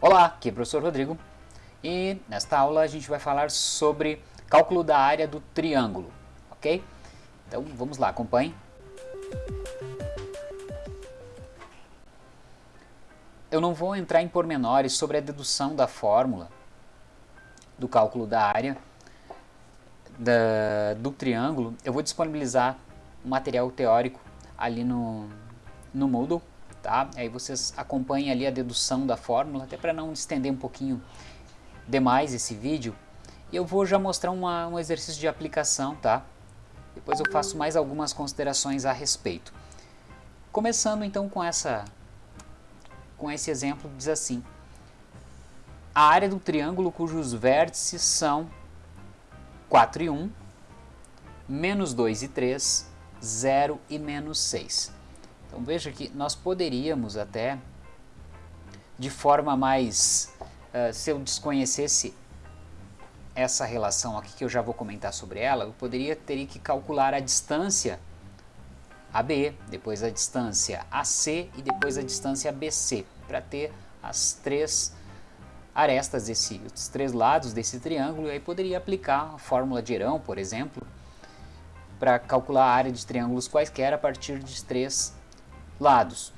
Olá, aqui é o professor Rodrigo e nesta aula a gente vai falar sobre cálculo da área do triângulo, ok? Então vamos lá, acompanhe. Eu não vou entrar em pormenores sobre a dedução da fórmula do cálculo da área da, do triângulo. Eu vou disponibilizar um material teórico ali no, no Moodle tá? Aí vocês acompanhem ali a dedução da fórmula, até para não estender um pouquinho demais esse vídeo. E eu vou já mostrar uma, um exercício de aplicação, tá? Depois eu faço mais algumas considerações a respeito. Começando então com essa com esse exemplo, diz assim: A área do triângulo cujos vértices são 4 e 1, menos 2 e 3, 0 e menos 6. Então veja que nós poderíamos até, de forma mais, uh, se eu desconhecesse essa relação aqui, que eu já vou comentar sobre ela, eu poderia ter que calcular a distância AB, depois a distância AC e depois a distância BC, para ter as três arestas, desse, os três lados desse triângulo, e aí poderia aplicar a fórmula de Herão, por exemplo, para calcular a área de triângulos quaisquer a partir de três lados.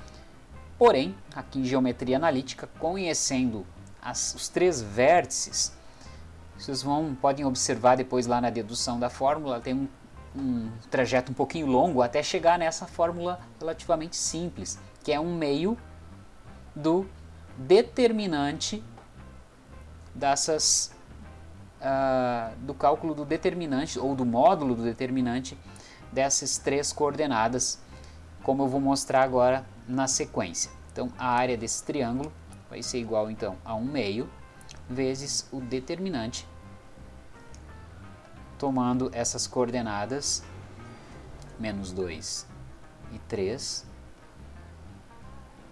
Porém, aqui em geometria analítica, conhecendo as, os três vértices, vocês vão, podem observar depois lá na dedução da fórmula, tem um, um trajeto um pouquinho longo até chegar nessa fórmula relativamente simples, que é um meio do determinante dessas uh, do cálculo do determinante ou do módulo do determinante dessas três coordenadas como eu vou mostrar agora na sequência. Então, a área desse triângulo vai ser igual então a 1 meio vezes o determinante, tomando essas coordenadas, menos 2 e 3,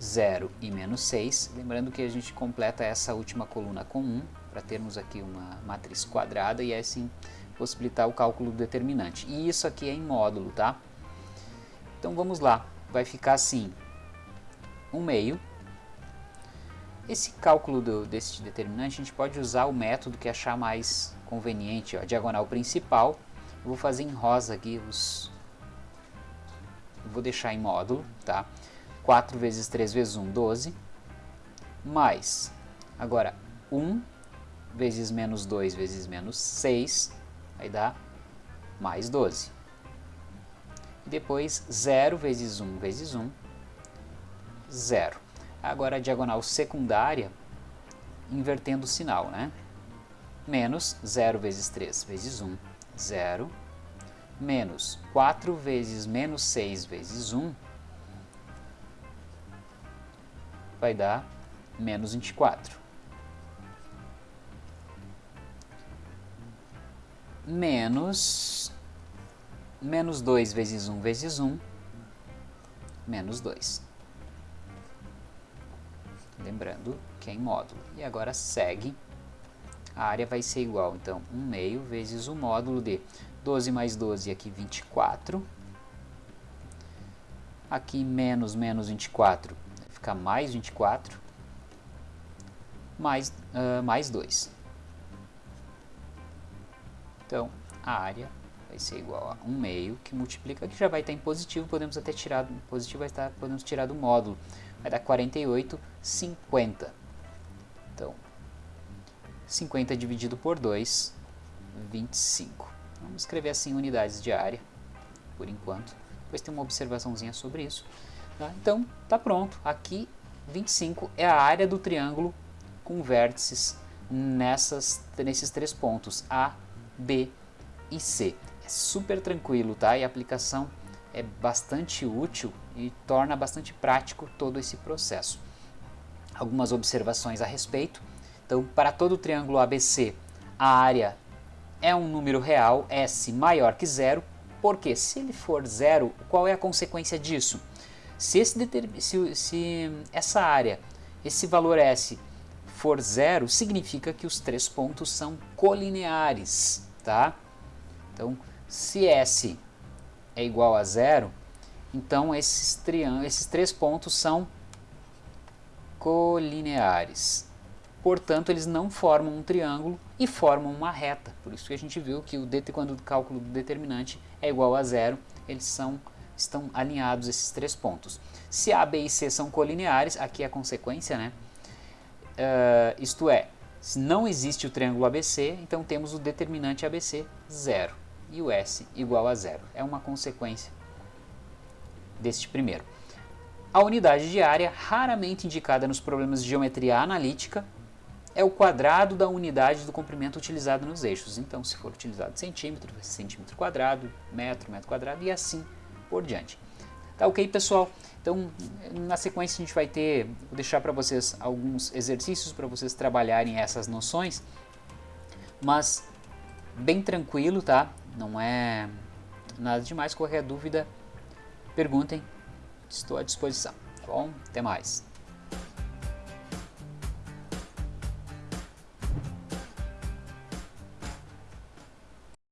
0 e menos 6. Lembrando que a gente completa essa última coluna com 1, para termos aqui uma matriz quadrada e assim possibilitar o cálculo do determinante. E isso aqui é em módulo, tá? Então vamos lá, vai ficar assim, 1 meio. Esse cálculo do, desse determinante, a gente pode usar o método que achar mais conveniente. Ó, diagonal principal, eu vou fazer em rosa aqui os... Vou deixar em módulo, tá? 4 vezes 3 vezes 1, 12. Mais, agora, 1 vezes menos 2 vezes menos 6, vai dar mais 12 depois 0 vezes 1 vezes 1, 0. Agora a diagonal secundária, invertendo o sinal, né? Menos 0 vezes 3 vezes 1, 0. Menos 4 vezes menos 6 vezes 1, vai dar menos 24. Menos menos 2 vezes 1 vezes 1, menos 2. Lembrando que é em módulo. E agora segue, a área vai ser igual, então, 1 meio vezes o módulo de 12 mais 12, aqui 24. Aqui menos menos 24, vai ficar mais 24, mais, uh, mais 2. Então, a área vai ser igual a 1 meio, que multiplica, que já vai estar em positivo, podemos até tirar, positivo vai estar, podemos tirar do módulo, vai dar 48, 50. Então, 50 dividido por 2, 25. Vamos escrever assim unidades de área, por enquanto. Depois tem uma observaçãozinha sobre isso. Tá? Então, tá pronto. Aqui, 25 é a área do triângulo com vértices nessas, nesses três pontos, A, B e C super tranquilo, tá? E a aplicação é bastante útil e torna bastante prático todo esse processo. Algumas observações a respeito. Então, para todo o triângulo ABC, a área é um número real, S maior que zero, porque se ele for zero, qual é a consequência disso? Se, se, se essa área, esse valor S for zero, significa que os três pontos são colineares, tá? Então, se S é igual a zero, então esses, esses três pontos são colineares. portanto eles não formam um triângulo e formam uma reta. Por isso que a gente viu que o det quando o cálculo do determinante é igual a zero, eles são, estão alinhados esses três pontos. Se A, B e C são colineares, aqui é a consequência, né? Uh, isto é, se não existe o triângulo ABC, então temos o determinante ABC zero e o S igual a zero. É uma consequência deste primeiro. A unidade de área, raramente indicada nos problemas de geometria analítica, é o quadrado da unidade do comprimento utilizado nos eixos. Então, se for utilizado centímetro, centímetro quadrado, metro, metro quadrado e assim por diante. Tá ok, pessoal? Então, na sequência a gente vai ter, vou deixar para vocês alguns exercícios para vocês trabalharem essas noções, mas bem tranquilo, tá? Não é nada demais, qualquer dúvida, perguntem, estou à disposição, tá bom? Até mais!